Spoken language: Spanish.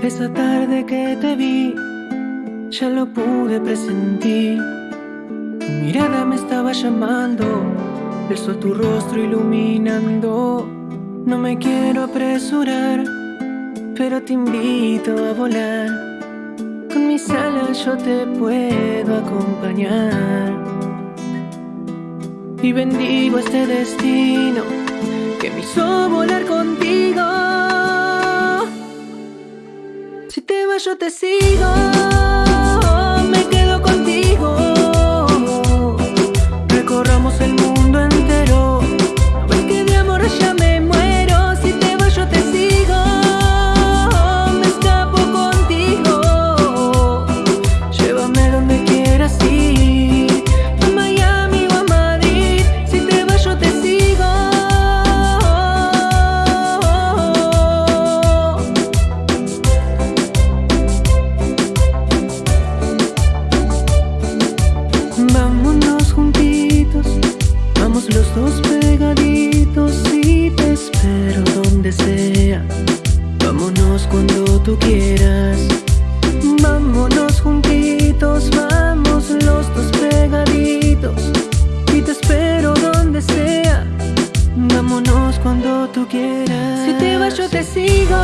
Esa tarde que te vi, ya lo pude presentir. Tu mirada me estaba llamando, el sol tu rostro iluminando. No me quiero apresurar, pero te invito a volar. Con mis alas yo te puedo acompañar. Y bendigo este destino que me hizo volar contigo. Yo te sigo, me quedo contigo. Recorramos el mundo entero, no ves que de amor ya me muero. Si te vas yo te sigo, me escapo contigo. Llévame donde quieras ir, Si te vas yo te sigo,